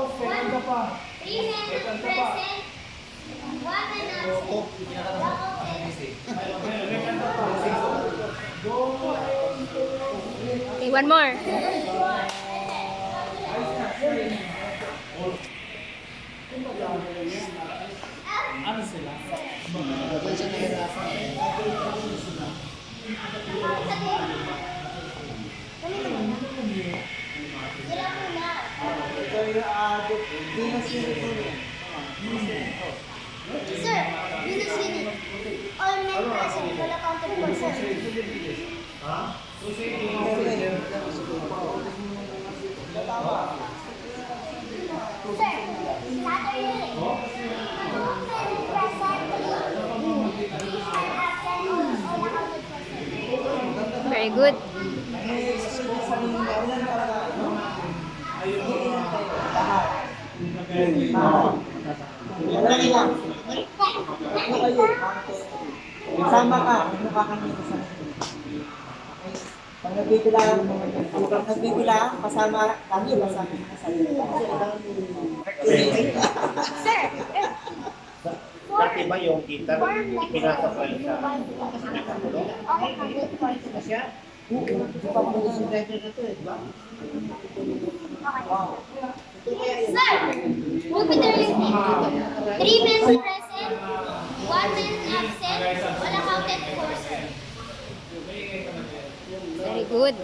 Three men present. One man absent. Okay, one more. Ano sila? Sila Uh, Venus. Sir, Unit. All present. Wala counted for sir. Sir, Saturday. Two men present. Three men absent. Wala counted for sir. Very good. Dali lang. Ano kayo? Sama ka, ano ka kami. Okay? Pag nagbibila, pag nagbibila, kasama kami, kasama ka sa Sir, Dati ba yung kita pinasa pa rin sa counted for sir. Three men present, one man absent, wala counted for. Very good.